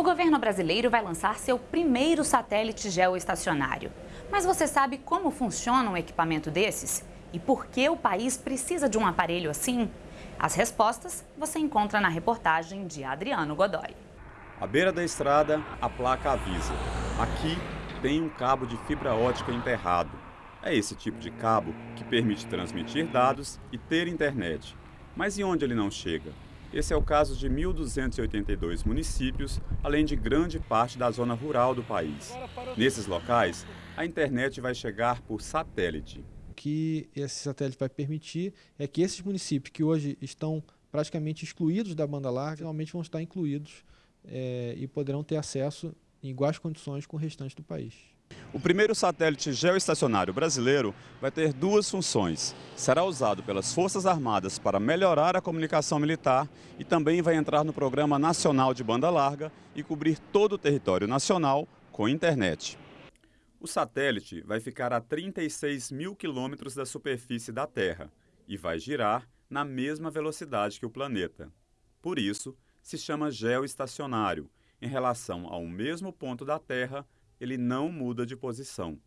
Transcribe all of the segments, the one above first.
O governo brasileiro vai lançar seu primeiro satélite geoestacionário. Mas você sabe como funciona um equipamento desses? E por que o país precisa de um aparelho assim? As respostas você encontra na reportagem de Adriano Godoy. À beira da estrada, a placa avisa. Aqui tem um cabo de fibra ótica enterrado. É esse tipo de cabo que permite transmitir dados e ter internet. Mas e onde ele não chega? Esse é o caso de 1.282 municípios, além de grande parte da zona rural do país. Nesses locais, a internet vai chegar por satélite. O que esse satélite vai permitir é que esses municípios que hoje estão praticamente excluídos da banda larga, realmente vão estar incluídos é, e poderão ter acesso em iguais condições com o restante do país. O primeiro satélite geoestacionário brasileiro vai ter duas funções. Será usado pelas Forças Armadas para melhorar a comunicação militar e também vai entrar no Programa Nacional de Banda Larga e cobrir todo o território nacional com internet. O satélite vai ficar a 36 mil quilômetros da superfície da Terra e vai girar na mesma velocidade que o planeta. Por isso, se chama geoestacionário, em relação ao mesmo ponto da Terra ele não muda de posição.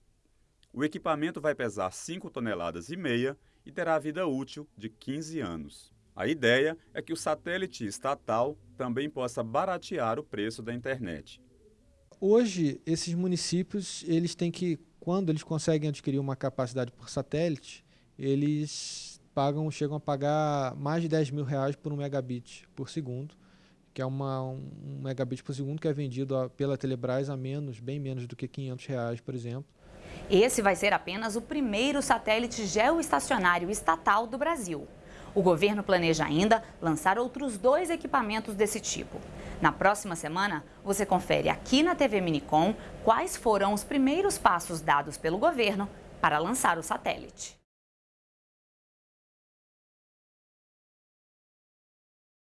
O equipamento vai pesar 5 toneladas e meia e terá vida útil de 15 anos. A ideia é que o satélite estatal também possa baratear o preço da internet. Hoje, esses municípios, eles têm que, quando eles conseguem adquirir uma capacidade por satélite, eles pagam, chegam a pagar mais de 10 mil reais por um megabit por segundo que é uma, um megabit por segundo que é vendido a, pela Telebrás a menos, bem menos do que 500 reais, por exemplo. Esse vai ser apenas o primeiro satélite geoestacionário estatal do Brasil. O governo planeja ainda lançar outros dois equipamentos desse tipo. Na próxima semana, você confere aqui na TV Minicom quais foram os primeiros passos dados pelo governo para lançar o satélite.